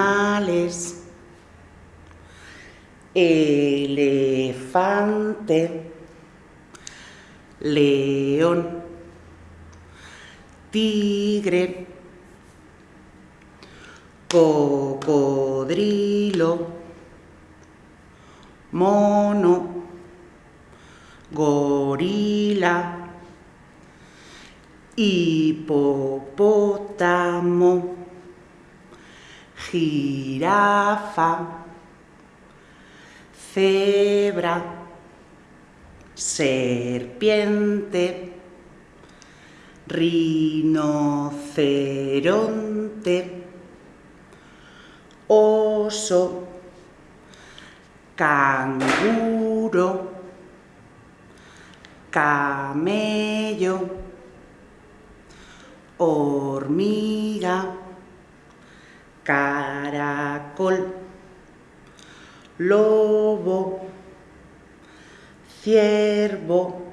animales. Elefante, león, tigre, cocodrilo, mono, gorila, hipopótamo jirafa, cebra, serpiente, rinoceronte, oso, canguro, camello, hormiga, caracol, lobo, ciervo,